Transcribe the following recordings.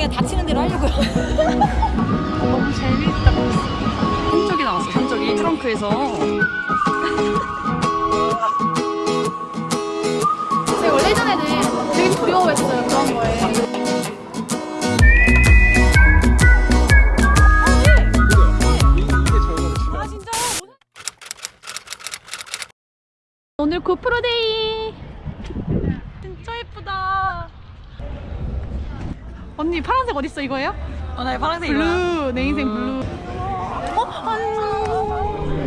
그냥 닥치는 대로 하려고요. 너무 재밌다. 산적이 나왔어, 산적이. 트렁크에서. 제가 원래 예전에는 되게 두려워했어요 그런 거에 아 진짜? 오늘 고프로 day 진짜 예쁘다 언니 파란색 어딨어 이거예요? 어, 나 파란색 이거야. blue 내 인생 blue. 어? 안녕.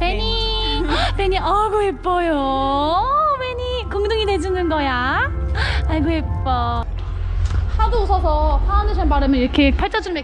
베니. 베니 아이고 예뻐요. 베니 궁둥이 내주는 거야? 아이고 예뻐. 하도 웃어서 파운데이션 바르면 이렇게 팔자주름에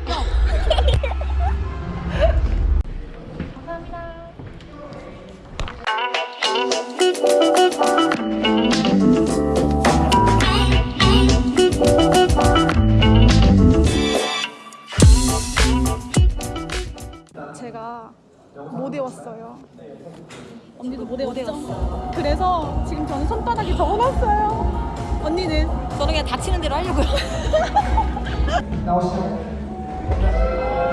하려고요.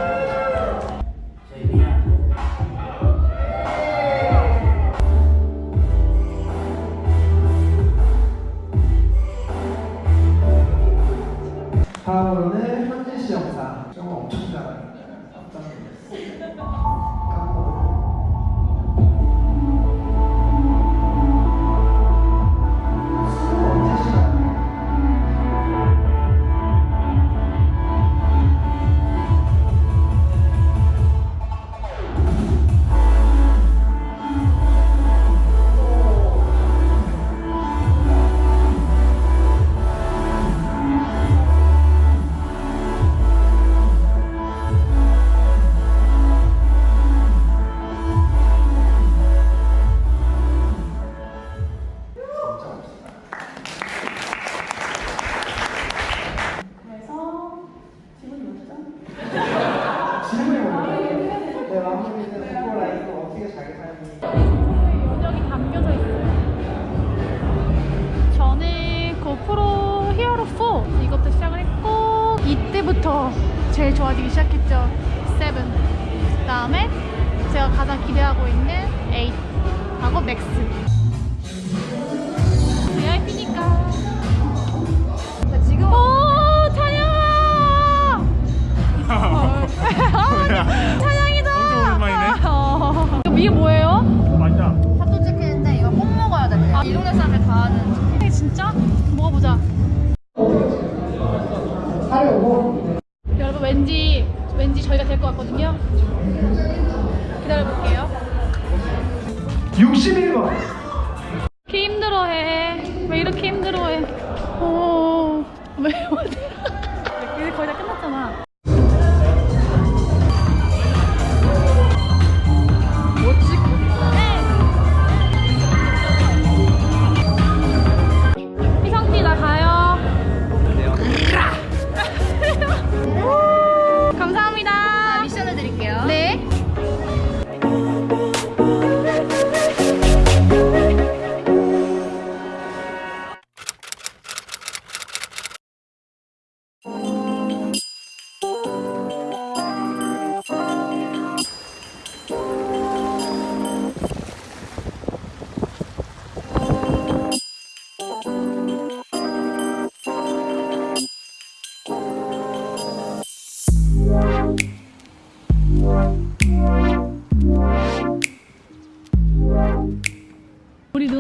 다음에 제가 가장 기대하고 있는 8하고 맥스. VIP니까. 지금 오. 어. 이거 이게 뭐예요? 맞아. 사도 찍히는데 이거 꼭 먹어야 돼. 아, 이 동네 사람들 다 아는. 해 진짜? 먹어보자. 여러분 왠지 왠지 저희가 될 것 같거든요. 기다려볼게요. 61번. 이렇게 힘들어해. 왜 이렇게 힘들어해? 오, 왜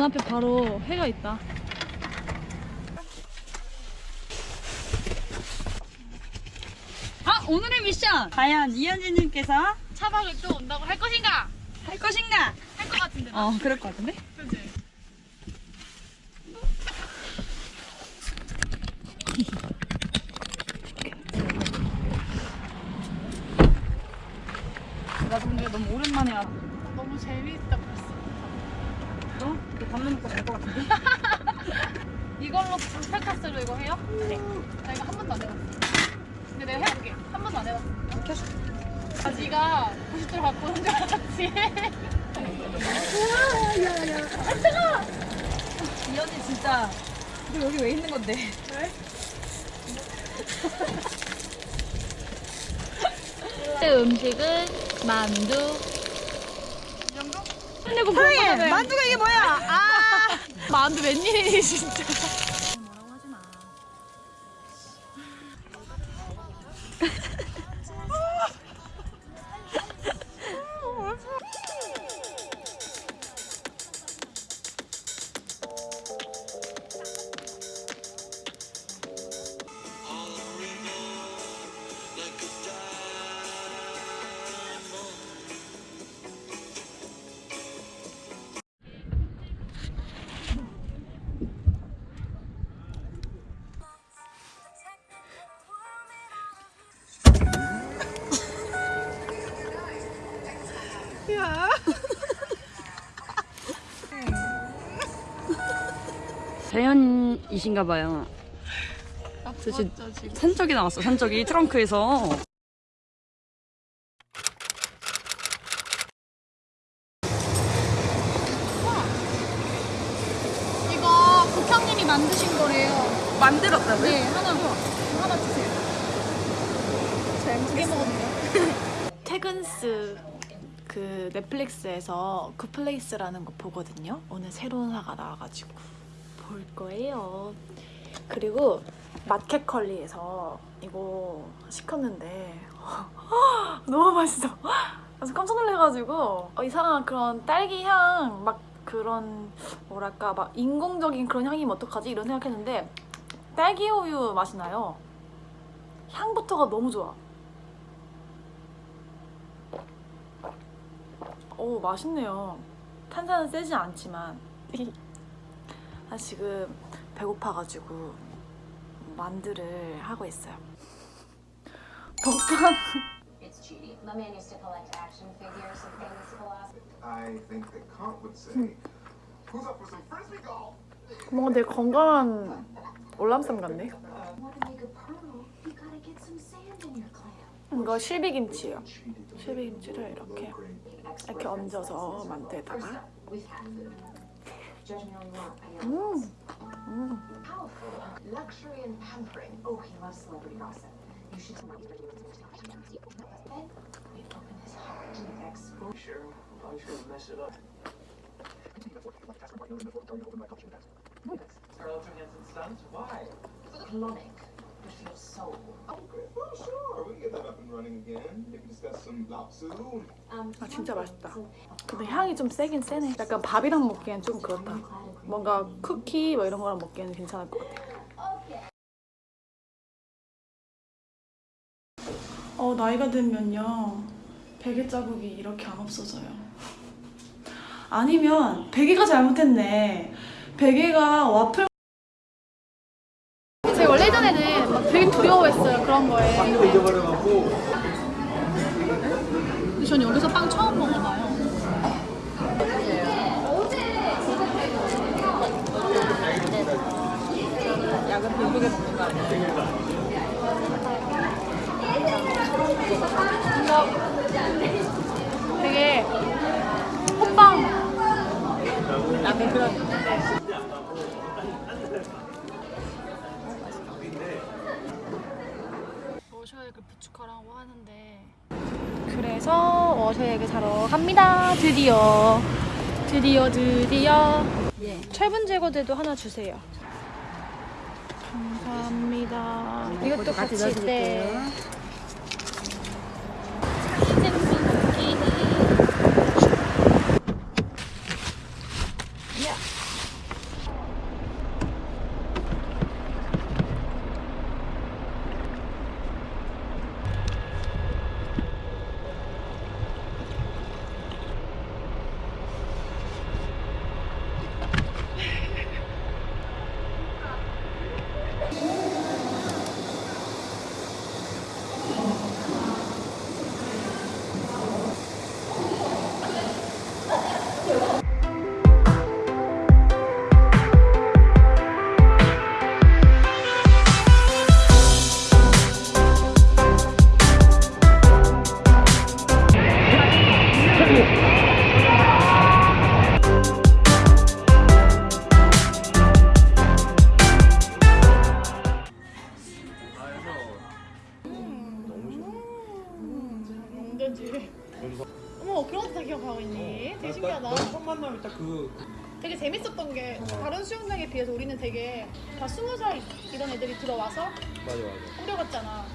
눈앞에 바로 해가 있다. 아, 오늘의 미션! 과연 이현진님께서 차박을 또 온다고 할 것인가? 할 것인가? 할 것 같은데. 어, 그럴 것 같은데? 그지? 나도 근데 너무 오랜만에 왔어. 너무 재미있다 벌써. 너? 밥 먹고 잘 것 같은데? 이걸로 불패카스로 이거 해요? 네. 나 이거 한 번도 안 해봤어. 근데 내가 해볼게. 한 번도 안 해봤어. 켜줘. 아, 네가 90도로 갖고 오는 줄 알았지. 우와, 야, 야. 아, 뜨거워! 이 언니 진짜 너 여기 왜 있는 건데? 음식은 만두. 이 정도? 근데 그거 사랑해. 만두가 이게 뭐야? 아! 만두 웬일이니 진짜. 자연이신가 봐요. 저 지금 산적이 나왔어. 산적이 트렁크에서. 이거 국장님이 만드신 거래요. 만들었다고요? 네, 하나 하나 주세요. 저두개 먹었네요. 퇴근스 그 넷플릭스에서 굿플레이스라는 거 보거든요. 오늘 새로운 화가 나와가지고 볼 거예요. 그리고 마켓컬리에서 이거 시켰는데 너무 맛있어. 그래서 깜짝 놀래가지고 어, 이상한 그런 딸기 향 막 그런 뭐랄까 막 인공적인 그런 향이면 어떡하지 이런 생각했는데 딸기 우유 맛이 나요. 향부터가 너무 좋아. 오 맛있네요. 탄산은 세지 않지만 나 지금 배고파가지고 만두를 하고 있어요. 먹방? 뭔가 되게 건강한 올람쌈 같네. 이거 실비김치예요. 실비김치를 이렇게 이렇게 얹어서 만두에다가 General Mark Ayala. Mm. Powerful, luxury and pampering. Oh, he loves celebrity gossip. You should tell me. Then we open his heart to the exposure. I'm sure to mess it up. Relative hints and stunts? Why? For the colonic. Um, 아 진짜 맛있다. 근데 향이 좀 세긴 세네. 약간 밥이랑 먹기엔 좀 그렇다. 뭔가 쿠키 뭐 이런 거랑 먹기에는 괜찮을 것 같아. 어 나이가 들면요 베개 자국이 이렇게 안 없어져요. 아니면 베개가 잘못했네. 베개가 와플 예전에는 막 되게 두려워했어요 그런 거에. 빵도 잊어버려갖고 근데 전 여기서 빵 처음 먹어봐요. 약은 배부르게 먹는 거 아니야? 되게 호빵 나는 그런 하는데. 그래서 워셔액을 사러 갑니다. 드디어. 드디어 드디어. 예. 철분 제거제도 하나 주세요. 감사합니다. 이것도 같이 네. 그런지 어머 그런 것도 다 기억하고 있니? 어, 되게 신기하다 처음 만나면 딱그 되게 재밌었던 게 다른 수영장에 비해서 우리는 되게 다 스무 살 이런 애들이 들어와서 맞아 맞아 꾸려갔잖아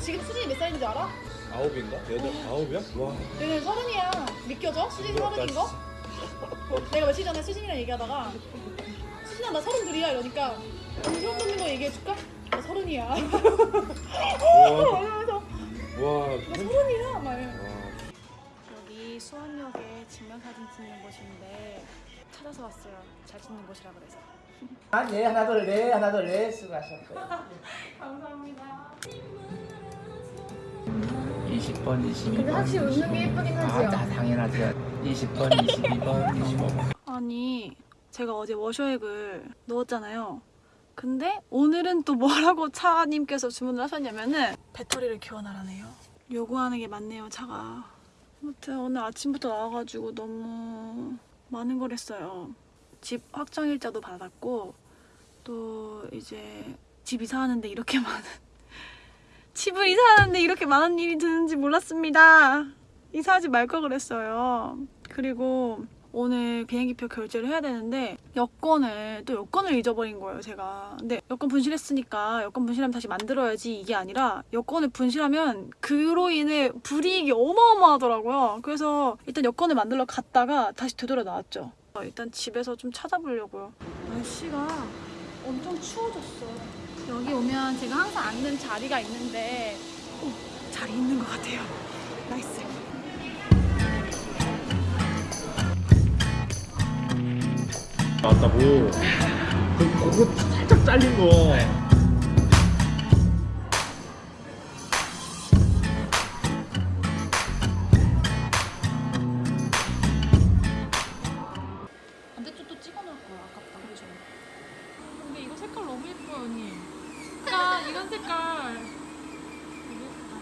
지금 수진이 몇 살인지 알아? 아홉인가? 여덟 아홉이야? 와 얘는 서른이야 믿겨져? 수진이 서른인 거? 내가 며칠 전에 수진이랑 얘기하다가 수진아 나 서른 둘이야 이러니까 그럼 소름 돋는 얘기해줄까? 나 서른이야 어, 와, 막 이래. 와. 여기 수원역에 증명사진 찍는 곳인데 찾아서 왔어요. 잘 찍는 곳이라 그래서. 아, 네, 하나 둘, 네, 하나 둘, 네, 수고하셨고요. 감사합니다. 20번, 22번. 근데 확실히 웃는 게 예쁘긴 하지요. 아, 다 당연하죠. 20번, 22번, 25번. 아니 제가 어제 워셔액을 넣었잖아요. 근데 오늘은 또 뭐라고 차님께서 주문을 하셨냐면은 배터리를 교환하라네요. 요구하는 게 많네요 차가. 아무튼 오늘 아침부터 나와가지고 너무 많은 걸 했어요. 집 확정일자도 받았고 또 이제 집 이사하는데 이렇게 많은 집을 이사하는데 이렇게 많은 일이 드는지 몰랐습니다. 이사하지 말 걸 그랬어요. 그리고 오늘 비행기표 결제를 해야 되는데 여권을 또 여권을 잊어버린 거예요 제가. 근데 여권 분실했으니까 여권 분실하면 다시 만들어야지 이게 아니라 여권을 분실하면 그로 인해 불이익이 어마어마하더라고요. 그래서 일단 여권을 만들러 갔다가 다시 되돌아 나왔죠. 일단 집에서 좀 찾아보려고요. 날씨가 엄청 추워졌어. 여기 오면 제가 항상 앉는 자리가 있는데 오, 자리 있는 것 같아요. nice 나왔다고. 그, 그거 살짝 잘린 거. 반대쪽도 찍어놓을 거야 아깝다 그죠? 근데 이거 색깔 너무 예뻐요 언니 색깔 이런 색깔 되게 예쁘다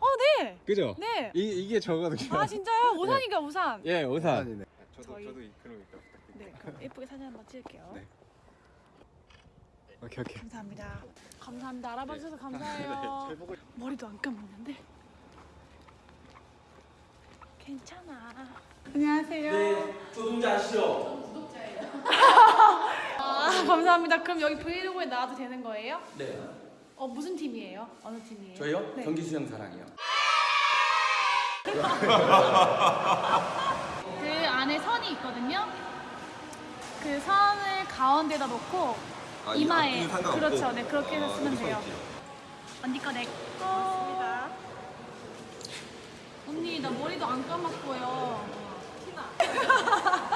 어, 네! 그죠? 네! 이 이게 저거든요. 아 진짜요? 우산이가 우산. 예, 우산. 저도 저희- 저도 그럼 이따 부탁드릴게요. 네, 그럼 예쁘게 사진 한번 찍을게요. 네. 오케이 오케이. 감사합니다. 감사합니다. 알아봐 주셔서 감사해요. 잘 보고 머리도 안 감았는데. 괜찮아. 안녕하세요. 네, 조동자 아시죠? 아, 감사합니다. 그럼 여기 브이로그에 나와도 되는 거예요? 네. 어, 무슨 팀이에요? 어느 팀이에요? 저희요? 네. 경기 수영 사랑이요. 그 안에 선이 있거든요. 그 선을 가운데다 놓고 이마에. 그렇죠. 네 그렇게 해서 쓰면 돼요. 언니 거 내 거. 언니 나 머리도 안 감았고요